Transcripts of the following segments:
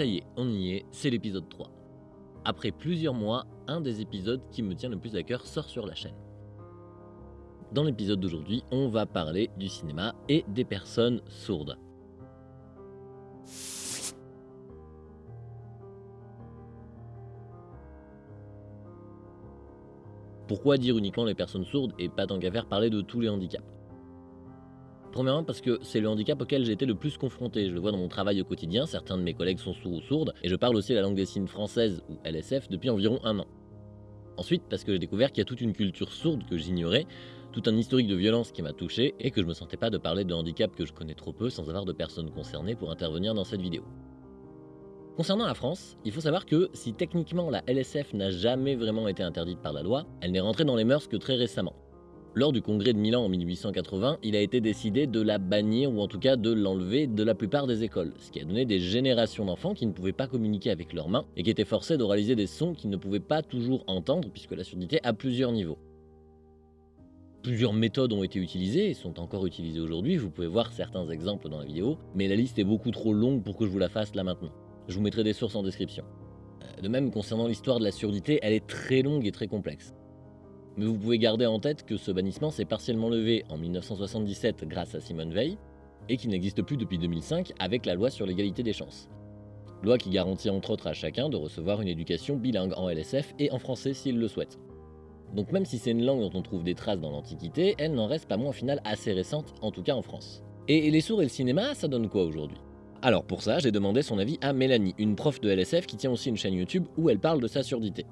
ça y est, on y est, c'est l'épisode 3. Après plusieurs mois, un des épisodes qui me tient le plus à cœur sort sur la chaîne. Dans l'épisode d'aujourd'hui, on va parler du cinéma et des personnes sourdes. Pourquoi dire uniquement les personnes sourdes et pas tant qu'à faire parler de tous les handicaps? Premièrement parce que c'est le handicap auquel j'ai été le plus confronté, je le vois dans mon travail au quotidien, certains de mes collègues sont sourds ou sourdes, et je parle aussi la langue des signes française, ou LSF, depuis environ un an. Ensuite parce que j'ai découvert qu'il y a toute une culture sourde que j'ignorais, tout un historique de violence qui m'a touché, et que je me sentais pas de parler de handicap que je connais trop peu sans avoir de personnes concernées pour intervenir dans cette vidéo. Concernant la France, il faut savoir que si techniquement la LSF n'a jamais vraiment été interdite par la loi, elle n'est rentrée dans les mœurs que très récemment. Lors du congrès de Milan en 1880, il a été décidé de la bannir ou en tout cas de l'enlever de la plupart des écoles, ce qui a donné des générations d'enfants qui ne pouvaient pas communiquer avec leurs mains et qui étaient forcés d'oraliser des sons qu'ils ne pouvaient pas toujours entendre puisque la surdité a plusieurs niveaux. Plusieurs méthodes ont été utilisées et sont encore utilisées aujourd'hui, vous pouvez voir certains exemples dans la vidéo, mais la liste est beaucoup trop longue pour que je vous la fasse là maintenant. Je vous mettrai des sources en description. Euh, de même, concernant l'histoire de la surdité, elle est très longue et très complexe. Mais vous pouvez garder en tête que ce bannissement s'est partiellement levé en 1977 grâce à Simone Veil, et qu'il n'existe plus depuis 2005 avec la loi sur l'égalité des chances. Loi qui garantit entre autres à chacun de recevoir une éducation bilingue en LSF et en français s'il le souhaite. Donc même si c'est une langue dont on trouve des traces dans l'Antiquité, elle n'en reste pas moins au final assez récente, en tout cas en France. Et les sourds et le cinéma, ça donne quoi aujourd'hui? Alors pour ça, j'ai demandé son avis à Mélanie, une prof de LSF qui tient aussi une chaîne YouTube où elle parle de sa surdité.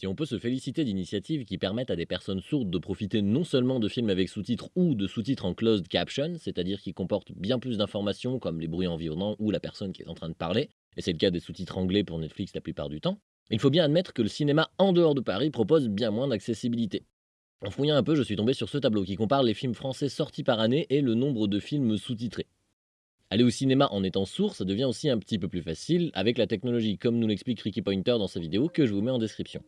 Si on peut se féliciter d'initiatives qui permettent à des personnes sourdes de profiter non seulement de films avec sous-titres ou de sous-titres en closed caption, c'est-à-dire qui comportent bien plus d'informations comme les bruits environnants ou la personne qui est en train de parler, et c'est le cas des sous-titres anglais pour Netflix la plupart du temps, il faut bien admettre que le cinéma en dehors de Paris propose bien moins d'accessibilité. En fouillant un peu, je suis tombé sur ce tableau qui compare les films français sortis par année et le nombre de films sous-titrés. Aller au cinéma en étant sourd, ça devient aussi un petit peu plus facile avec la technologie, comme nous l'explique Ricky Pointer dans sa vidéo que je vous mets en description.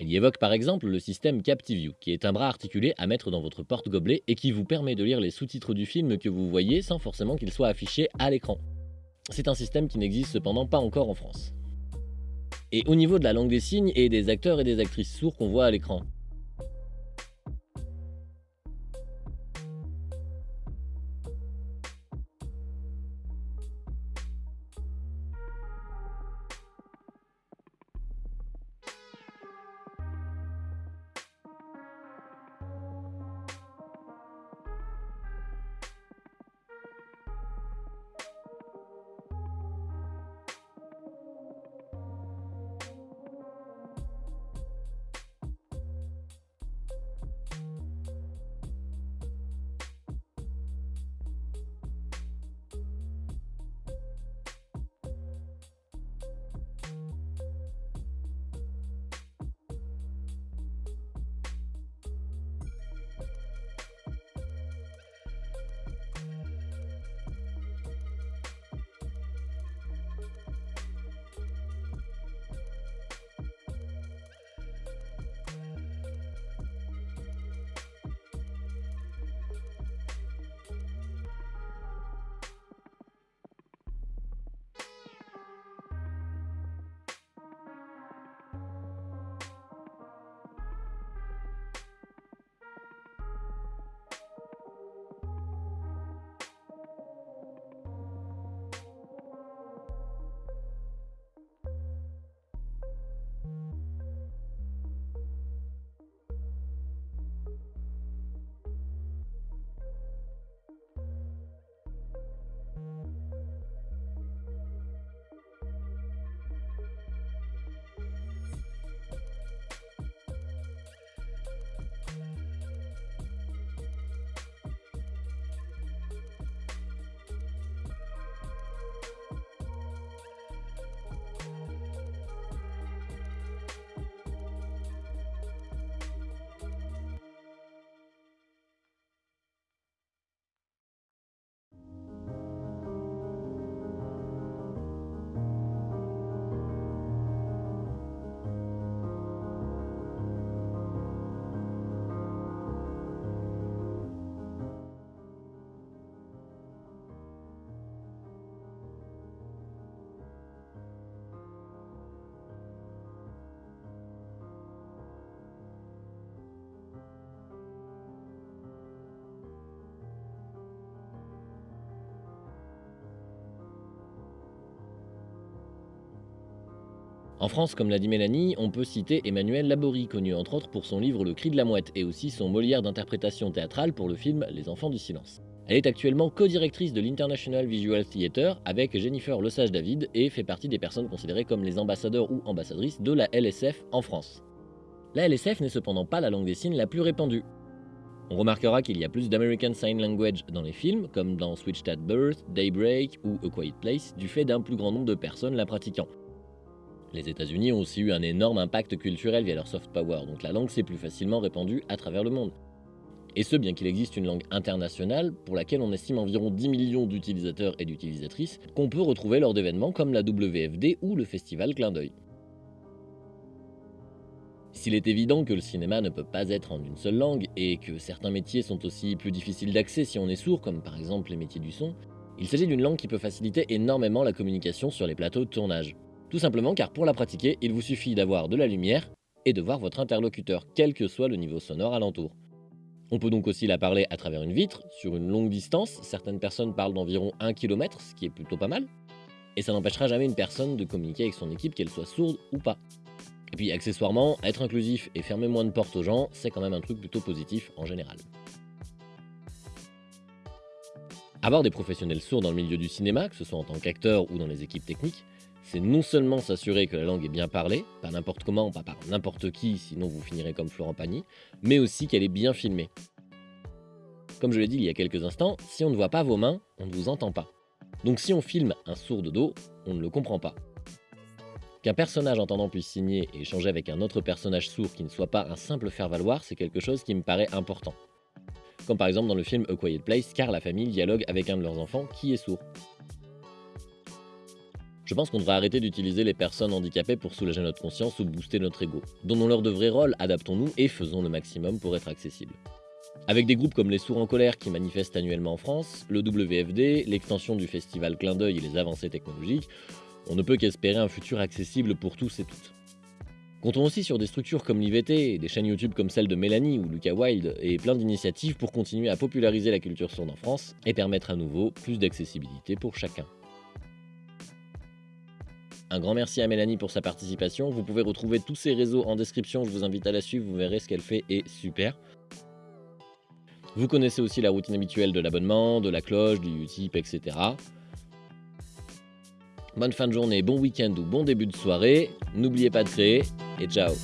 Elle y évoque par exemple le système CaptiView, qui est un bras articulé à mettre dans votre porte-gobelet et qui vous permet de lire les sous-titres du film que vous voyez sans forcément qu'ils soient affichés à l'écran. C'est un système qui n'existe cependant pas encore en France. Et au niveau de la langue des signes et des acteurs et des actrices sourds qu'on voit à l'écran, En France, comme l'a dit Mélanie, on peut citer Emmanuel Laborie, connu entre autres pour son livre Le cri de la mouette et aussi son Molière d'interprétation théâtrale pour le film Les enfants du silence. Elle est actuellement co-directrice de l'International Visual Theatre avec Jennifer Lesage-David et fait partie des personnes considérées comme les ambassadeurs ou ambassadrices de la LSF en France. La LSF n'est cependant pas la langue des signes la plus répandue. On remarquera qu'il y a plus d'American Sign Language dans les films, comme dans Switched at Birth, Daybreak ou A Quiet Place, du fait d'un plus grand nombre de personnes la pratiquant. Les États-Unis ont aussi eu un énorme impact culturel via leur soft power, donc la langue s'est plus facilement répandue à travers le monde. Et ce, bien qu'il existe une langue internationale pour laquelle on estime environ 10 millions d'utilisateurs et d'utilisatrices qu'on peut retrouver lors d'événements comme la WFD ou le festival Clin d'œil. S'il est évident que le cinéma ne peut pas être en une seule langue et que certains métiers sont aussi plus difficiles d'accès si on est sourd, comme par exemple les métiers du son, il s'agit d'une langue qui peut faciliter énormément la communication sur les plateaux de tournage. Tout simplement car pour la pratiquer, il vous suffit d'avoir de la lumière et de voir votre interlocuteur, quel que soit le niveau sonore alentour. On peut donc aussi la parler à travers une vitre, sur une longue distance, certaines personnes parlent d'environ 1 km, ce qui est plutôt pas mal, et ça n'empêchera jamais une personne de communiquer avec son équipe, qu'elle soit sourde ou pas. Et puis accessoirement, être inclusif et fermer moins de portes aux gens, c'est quand même un truc plutôt positif en général. Avoir des professionnels sourds dans le milieu du cinéma, que ce soit en tant qu'acteur ou dans les équipes techniques, c'est non seulement s'assurer que la langue est bien parlée, pas n'importe comment, pas par n'importe qui, sinon vous finirez comme Florent Pagny, mais aussi qu'elle est bien filmée. Comme je l'ai dit il y a quelques instants, si on ne voit pas vos mains, on ne vous entend pas. Donc si on filme un sourd de dos, on ne le comprend pas. Qu'un personnage entendant puisse signer et échanger avec un autre personnage sourd qui ne soit pas un simple faire-valoir, c'est quelque chose qui me paraît important. Comme par exemple dans le film A Quiet Place, car la famille dialogue avec un de leurs enfants qui est sourd. Je pense qu'on devrait arrêter d'utiliser les personnes handicapées pour soulager notre conscience ou booster notre ego. Donnons-leur de vrais rôles, adaptons-nous et faisons le maximum pour être accessibles. Avec des groupes comme les Sourds en colère qui manifestent annuellement en France, le WFD, l'extension du festival Clin d'œil et les avancées technologiques, on ne peut qu'espérer un futur accessible pour tous et toutes. Comptons aussi sur des structures comme l'IVT, des chaînes YouTube comme celle de Mélanie ou Lucas Wild, et plein d'initiatives pour continuer à populariser la culture sourde en France et permettre à nouveau plus d'accessibilité pour chacun. Un grand merci à Mélanie pour sa participation. Vous pouvez retrouver tous ses réseaux en description. Je vous invite à la suivre. Vous verrez ce qu'elle fait est super. Vous connaissez aussi la routine habituelle de l'abonnement, de la cloche, du Utip, etc. Bonne fin de journée, bon week-end ou bon début de soirée. N'oubliez pas de créer et ciao